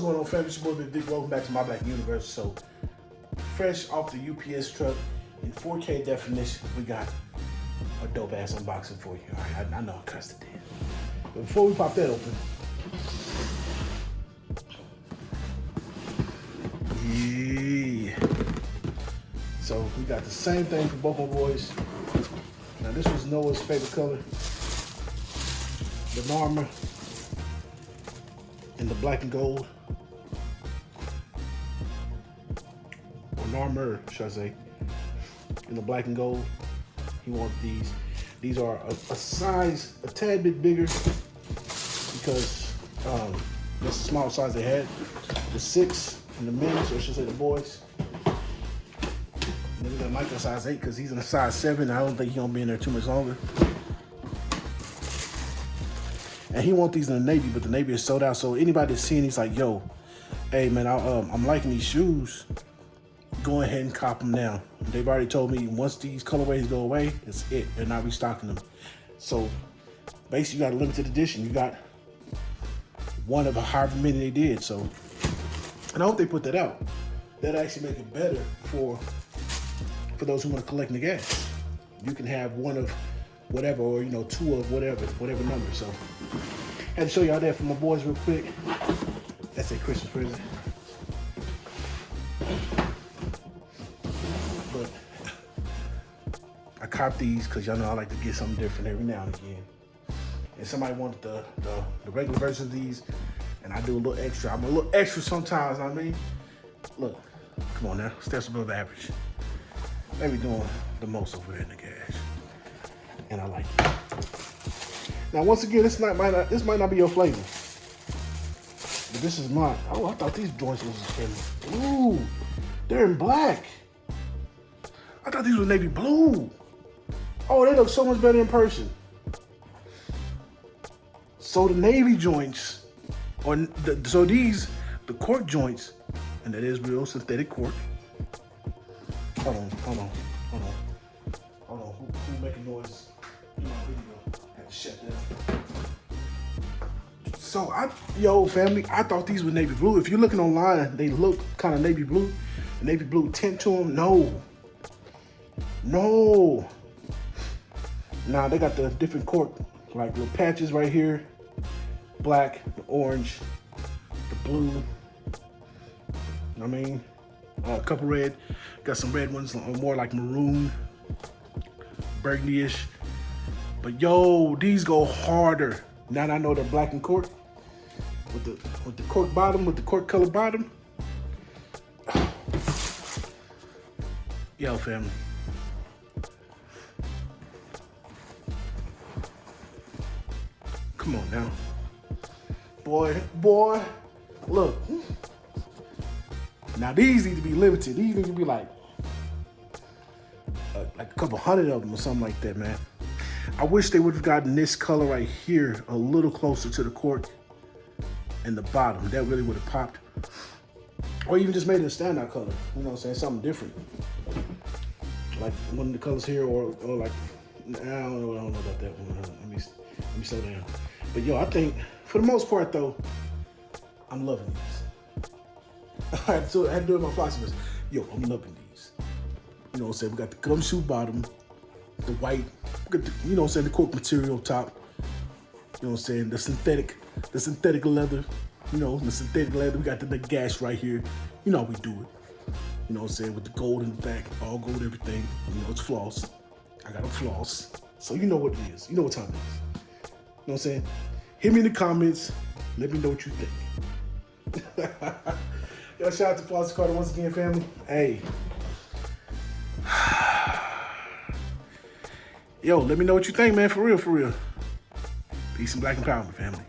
going on, fam? It's your boy Big Dick. Welcome back to My Black Universe. So, fresh off the UPS truck in 4K definition, we got a dope ass unboxing for you. All right, I, I know I cussed it in. But before we pop that open, yeah. So we got the same thing for both my boys. Now this was Noah's favorite color, the Narmer in the black and gold. Or Narmer, should I say, in the black and gold. He wants these. These are a, a size a tad bit bigger because um, that's the small size they had. The six and the men's, or I should say the boys. We got Michael size eight because he's in a size seven. I don't think he's gonna be in there too much longer. And he want these in the Navy, but the Navy is sold out. So anybody that's seeing, he's like, yo, hey man, I, um, I'm liking these shoes. Go ahead and cop them now. They've already told me once these colorways go away, it's it. They're not restocking them. So basically, you got a limited edition. You got one of however many they did. So, and I hope they put that out. That actually make it better for for those who want to collect the gas. You can have one of whatever, or you know, two of whatever, whatever number. So, had to show y'all that for my boys real quick. That's a Christmas present. But I cop these because y'all know I like to get something different every now and again. And somebody wanted the, the, the regular version of these, and I do a little extra. I'm a little extra sometimes, I mean. Look, come on now, steps above average. They be doing the most over there in the cash. And I like it. Now, once again, this might not, this might not be your flavor. But this is mine. Oh, I thought these joints was in. Ooh, they're in black. I thought these were navy blue. Oh, they look so much better in person. So the navy joints, or the, so these, the cork joints, and that is real synthetic cork. Hold on, hold on, hold on, hold on. Who, who making noise shut. So I, yo, family, I thought these were navy blue. If you're looking online, they look kind of navy blue, navy blue tint to them. No, no. Now they got the different cork, like little patches right here, black, the orange, the blue. I mean, uh, a couple red. Got some red ones, more like maroon, burgundy-ish. But yo, these go harder. Now that I know they're black and cork, with the with the cork bottom, with the cork color bottom. Yo, family. Come on now. Boy, boy, look. Now these need to be limited. These need to be like, uh, like a couple hundred of them or something like that, man. I wish they would have gotten this color right here a little closer to the cork and the bottom. That really would have popped. Or even just made it a standout color. You know what I'm saying? Something different. Like one of the colors here or, or like, I don't, know, I don't know about that one. Let me, let me slow down. But yo, I think for the most part though, I'm loving these. I had to, I had to do it with my philosophers. Yo, I'm loving these. You know what I'm saying? We got the gumshoe bottom, the white, the, you know I'm saying, the cork material top. You know I'm saying? The synthetic, the synthetic leather. You know, the synthetic leather. We got the, the gash right here. You know how we do it. You know I'm saying? With the gold in the back, all gold, everything. You know, it's floss. I got a floss. So you know what it is. You know what time it is. You know what I'm saying? Hit me in the comments. Let me know what you think. Yo, shout out to Foster Carter once again, family. Hey. Yo, let me know what you think, man. For real, for real. Peace and black empowerment, family.